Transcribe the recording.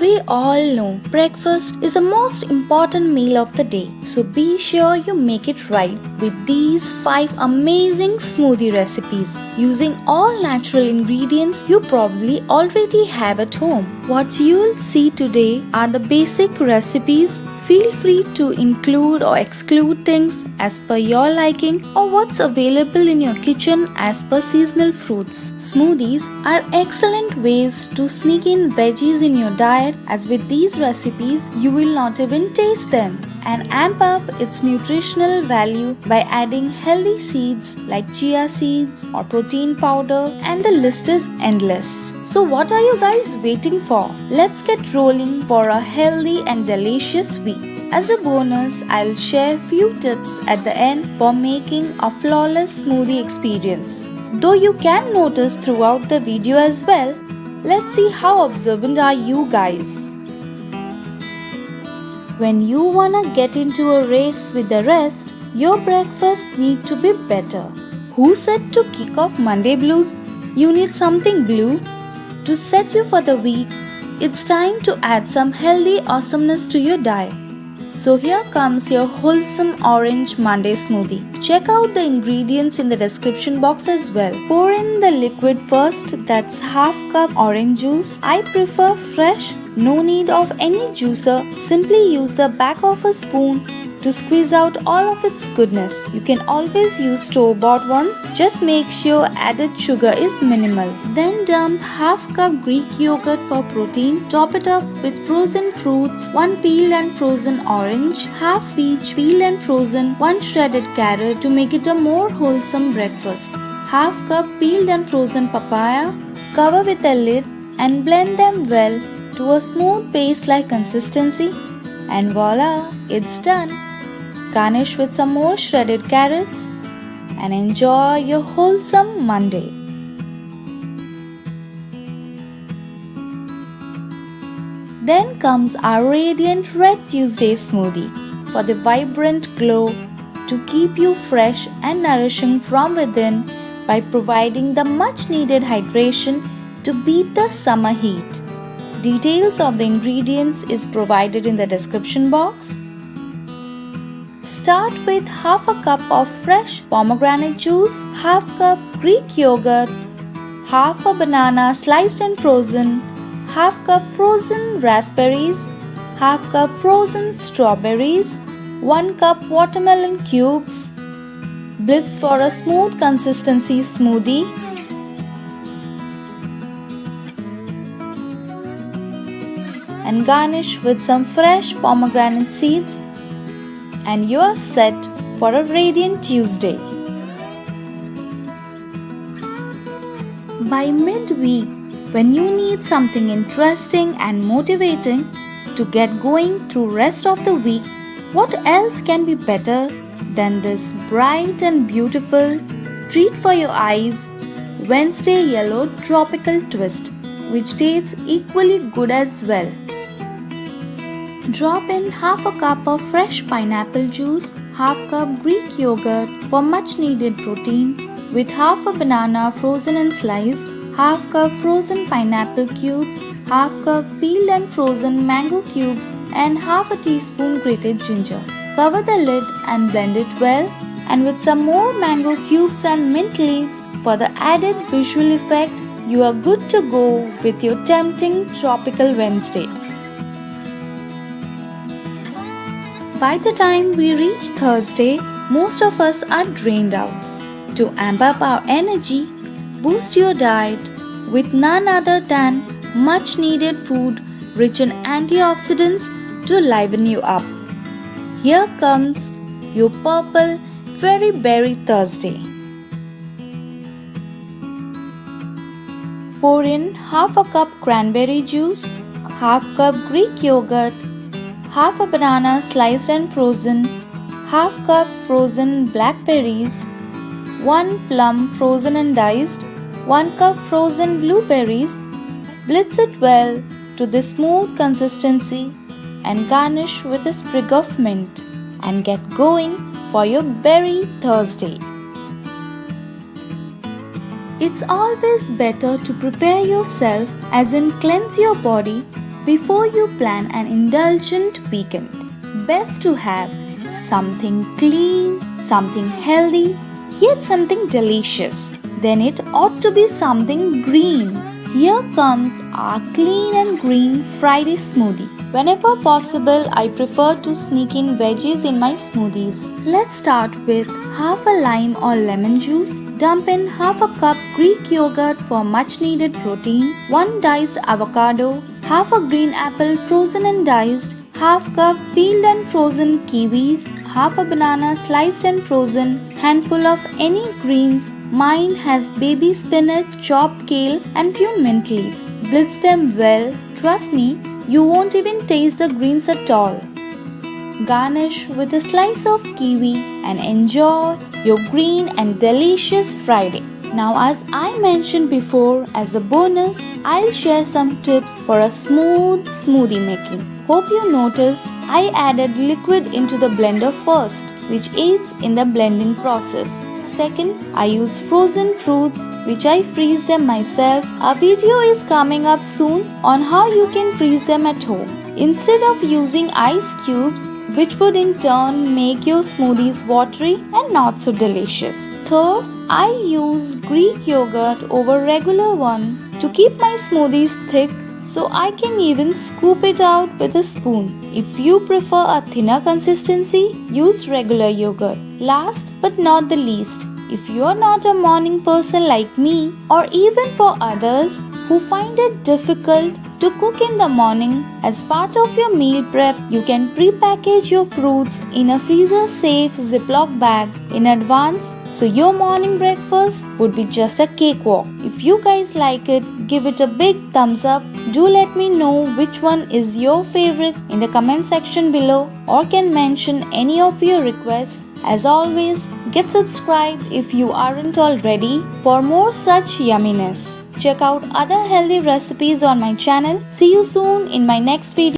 We all know breakfast is the most important meal of the day, so be sure you make it right with these 5 amazing smoothie recipes. Using all natural ingredients you probably already have at home. What you'll see today are the basic recipes Feel free to include or exclude things as per your liking or what's available in your kitchen as per seasonal fruits. Smoothies are excellent ways to sneak in veggies in your diet as with these recipes you will not even taste them and amp up its nutritional value by adding healthy seeds like chia seeds or protein powder and the list is endless. So what are you guys waiting for? Let's get rolling for a healthy and delicious week. As a bonus, I'll share few tips at the end for making a flawless smoothie experience. Though you can notice throughout the video as well, let's see how observant are you guys. When you wanna get into a race with the rest, your breakfast need to be better. Who said to kick off Monday blues? You need something blue to set you for the week, it's time to add some healthy awesomeness to your diet. So here comes your wholesome orange Monday smoothie. Check out the ingredients in the description box as well. Pour in the liquid first that's half cup orange juice. I prefer fresh, no need of any juicer. Simply use the back of a spoon to squeeze out all of its goodness. You can always use store-bought ones, just make sure added sugar is minimal. Then dump half cup Greek yogurt for protein, top it up with frozen fruits, 1 peeled and frozen orange, half peach peeled and frozen, 1 shredded carrot to make it a more wholesome breakfast, half cup peeled and frozen papaya, cover with a lid and blend them well to a smooth paste-like consistency and voila, it's done. Garnish with some more shredded carrots and enjoy your wholesome Monday. Then comes our radiant Red Tuesday smoothie for the vibrant glow to keep you fresh and nourishing from within by providing the much needed hydration to beat the summer heat. Details of the ingredients is provided in the description box. Start with half a cup of fresh pomegranate juice, half cup Greek yogurt, half a banana sliced and frozen, half cup frozen raspberries, half cup frozen strawberries, 1 cup watermelon cubes, blitz for a smooth consistency smoothie, and garnish with some fresh pomegranate seeds and you are set for a radiant Tuesday. By midweek, when you need something interesting and motivating to get going through rest of the week, what else can be better than this bright and beautiful treat for your eyes Wednesday Yellow Tropical Twist, which tastes equally good as well. Drop in half a cup of fresh pineapple juice, half cup Greek yogurt for much needed protein with half a banana frozen and sliced, half cup frozen pineapple cubes, half cup peeled and frozen mango cubes and half a teaspoon grated ginger. Cover the lid and blend it well and with some more mango cubes and mint leaves for the added visual effect you are good to go with your tempting tropical Wednesday. By the time we reach Thursday, most of us are drained out. To amp up our energy, boost your diet with none other than much needed food rich in antioxidants to liven you up. Here comes your purple Fairy Berry Thursday. Pour in half a cup cranberry juice, half cup Greek yogurt, half a banana sliced and frozen, half cup frozen blackberries, 1 plum frozen and diced, 1 cup frozen blueberries. Blitz it well to the smooth consistency and garnish with a sprig of mint and get going for your berry Thursday. It's always better to prepare yourself as in cleanse your body before you plan an indulgent weekend. Best to have something clean, something healthy, yet something delicious. Then it ought to be something green. Here comes our clean and green Friday smoothie. Whenever possible, I prefer to sneak in veggies in my smoothies. Let's start with half a lime or lemon juice. Dump in half a cup Greek yogurt for much needed protein, 1 diced avocado, half a green apple frozen and diced, half cup peeled and frozen kiwis, half a banana sliced and frozen, handful of any greens. Mine has baby spinach, chopped kale and few mint leaves. Blitz them well. Trust me, you won't even taste the greens at all. Garnish with a slice of kiwi and enjoy your green and delicious Friday. Now, as I mentioned before, as a bonus, I'll share some tips for a smooth smoothie making. Hope you noticed I added liquid into the blender first, which aids in the blending process. Second, I use frozen fruits which I freeze them myself. A video is coming up soon on how you can freeze them at home. Instead of using ice cubes, which would in turn make your smoothies watery and not so delicious. Third, I use Greek yogurt over regular one to keep my smoothies thick so I can even scoop it out with a spoon. If you prefer a thinner consistency, use regular yogurt. Last but not the least, if you are not a morning person like me, or even for others who find it difficult to cook in the morning, as part of your meal prep, you can pre-package your fruits in a freezer-safe Ziploc bag in advance so your morning breakfast would be just a cakewalk. If you guys like it, give it a big thumbs up. Do let me know which one is your favorite in the comment section below or can mention any of your requests. As always, get subscribed if you aren't already for more such yumminess. Check out other healthy recipes on my channel. See you soon in my next video.